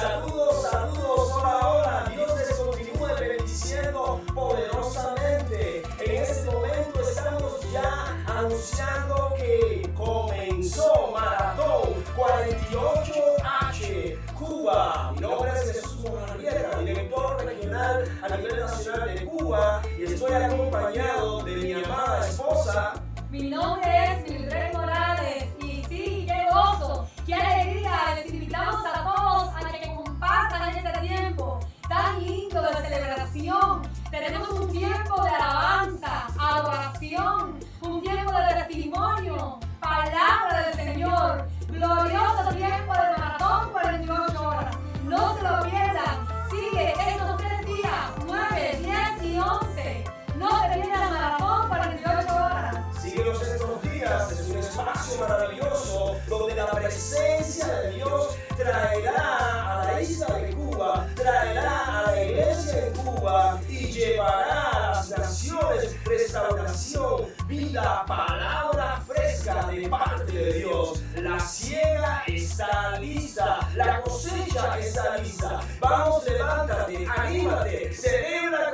Saludos, saludos, hola, hola. Dios les continúe bendiciendo poderosamente. En este momento estamos ya anunciando que comenzó Maratón 48H Cuba. Mi nombre es Jesús Morrieta, director regional a nivel nacional de Cuba y estoy acompañado de mi amada esposa. Mi nombre es celebración. Tenemos un tiempo de alabanza, adoración, un tiempo de testimonio, palabra del Señor, glorioso tiempo de maratón 48 horas. No se lo pierdan. Sigue estos tres días, 9, 10 y 11. No se pierdan maratón 48 horas. Síguenos estos días, es un espacio maravilloso donde la presencia de Dios traerá a la isla de Cuba, traerá vida, palabra fresca de parte de Dios. La siega está lista, la cosecha está lista. Vamos, levántate, anímate, celebra